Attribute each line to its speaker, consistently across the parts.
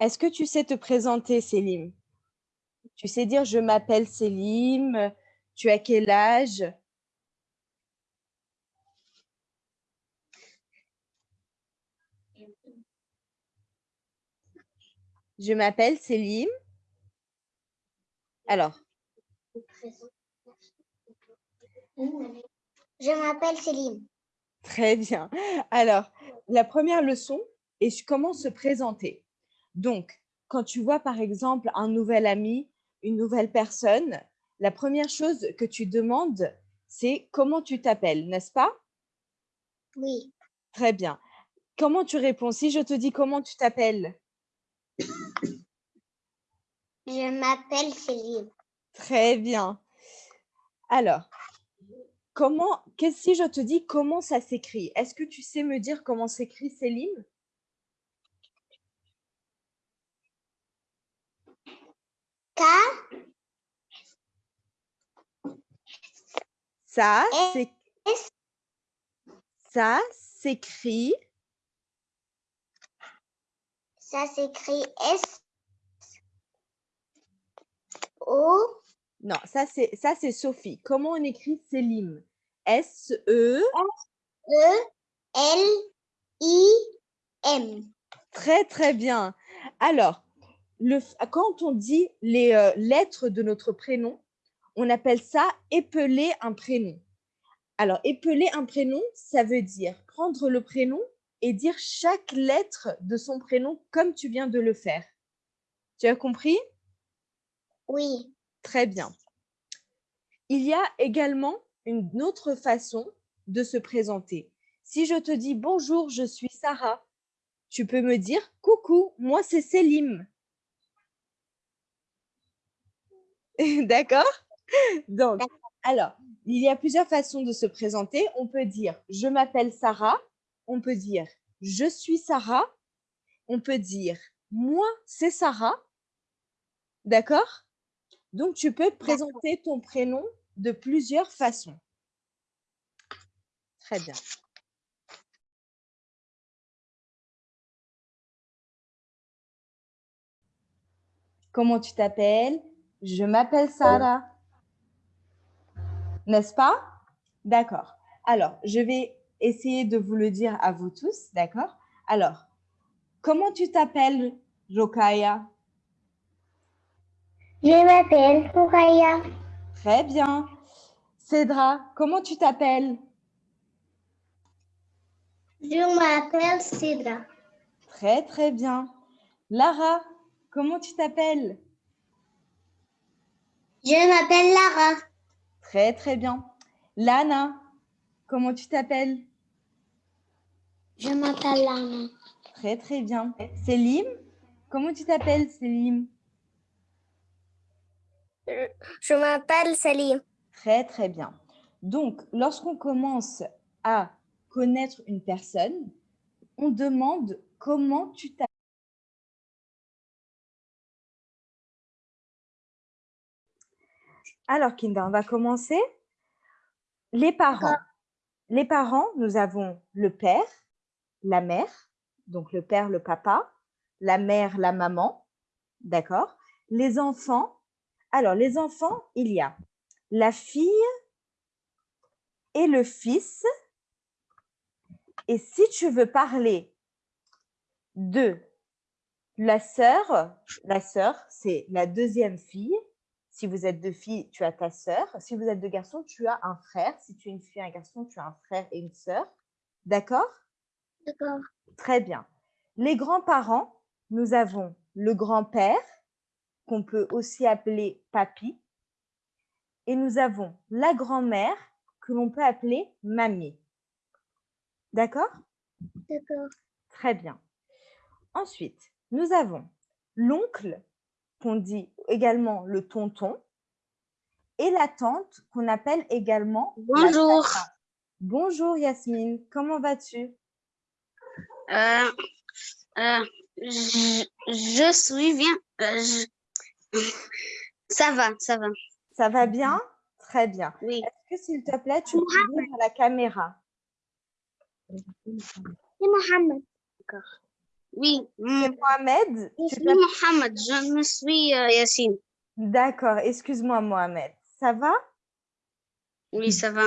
Speaker 1: Est-ce que tu sais te présenter, Célim? Tu sais dire « je m'appelle Célim », tu as quel âge? Je m'appelle Célim. Alors.
Speaker 2: Je m'appelle Célim.
Speaker 1: Très bien. Alors, la première leçon est comment se présenter? Donc, quand tu vois par exemple un nouvel ami, une nouvelle personne, la première chose que tu demandes, c'est comment tu t'appelles, n'est-ce pas?
Speaker 2: Oui.
Speaker 1: Très bien. Comment tu réponds? Si je te dis comment tu t'appelles?
Speaker 2: Je m'appelle Céline.
Speaker 1: Très bien. Alors, comment, si je te dis comment ça s'écrit, est-ce que tu sais me dire comment s'écrit Céline?
Speaker 2: K.
Speaker 1: Ça, c'est ça s'écrit.
Speaker 2: Ça s'écrit S O.
Speaker 1: Non, ça c'est ça c'est Sophie. Comment on écrit Célim S E
Speaker 2: E L I M.
Speaker 1: Très très bien. Alors, le, quand on dit les euh, lettres de notre prénom, on appelle ça épeler un prénom. Alors, épeler un prénom, ça veut dire prendre le prénom et dire chaque lettre de son prénom comme tu viens de le faire. Tu as compris?
Speaker 2: Oui.
Speaker 1: Très bien. Il y a également une autre façon de se présenter. Si je te dis bonjour, je suis Sarah, tu peux me dire coucou, moi c'est Célim. D'accord? Donc, alors, il y a plusieurs façons de se présenter. On peut dire « je m'appelle Sarah », on peut dire « je suis Sarah », on peut dire « moi, c'est Sarah ». D'accord? Donc, tu peux présenter ton prénom de plusieurs façons. Très bien. Comment tu t'appelles? Je m'appelle Sarah. N'est-ce pas? D'accord. Alors, je vais essayer de vous le dire à vous tous, d'accord? Alors, comment tu t'appelles, Rokaya?
Speaker 2: Je m'appelle Rokaya.
Speaker 1: Très bien. Cédra, comment tu t'appelles?
Speaker 2: Je m'appelle Cédra.
Speaker 1: Très, très bien. Lara, comment tu t'appelles?
Speaker 2: Je m'appelle Lara.
Speaker 1: Très, très bien. Lana, comment tu t'appelles?
Speaker 2: Je m'appelle Lana.
Speaker 1: Très, très bien. Célim, comment tu t'appelles, Célim
Speaker 2: Je m'appelle Célim.
Speaker 1: Très, très bien. Donc, lorsqu'on commence à connaître une personne, on demande comment tu t'appelles. Alors, Kinda, on va commencer. Les parents. Les parents, nous avons le père, la mère, donc le père, le papa, la mère, la maman, d'accord Les enfants. Alors, les enfants, il y a la fille et le fils. Et si tu veux parler de la sœur, la sœur, c'est la deuxième fille, si vous êtes deux filles, tu as ta sœur. Si vous êtes deux garçons, tu as un frère. Si tu es une fille et un garçon, tu as un frère et une sœur. D'accord?
Speaker 2: D'accord.
Speaker 1: Très bien. Les grands-parents, nous avons le grand-père, qu'on peut aussi appeler papy. Et nous avons la grand-mère, que l'on peut appeler mamie. D'accord?
Speaker 2: D'accord.
Speaker 1: Très bien. Ensuite, nous avons l'oncle, qu'on dit également le tonton, et la tante qu'on appelle également
Speaker 2: Bonjour.
Speaker 1: Bonjour Yasmine, comment vas-tu?
Speaker 3: Euh, euh, je, suis bien. Euh, ça va, ça va.
Speaker 1: Ça va bien? Très bien.
Speaker 3: Oui.
Speaker 1: Est-ce que s'il te plaît, tu peux dire à la caméra?
Speaker 2: C'est Mohamed.
Speaker 3: D'accord. Oui, mm,
Speaker 1: C'est Mohamed.
Speaker 3: je suis Mohamed, je me suis euh, Yacine.
Speaker 1: D'accord, excuse-moi Mohamed. Ça va?
Speaker 3: Oui, ça va,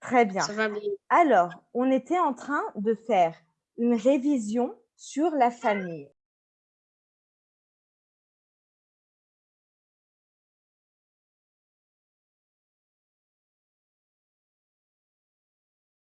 Speaker 1: Très bien.
Speaker 3: ça va bien.
Speaker 1: Alors, on était en train de faire une révision sur la famille.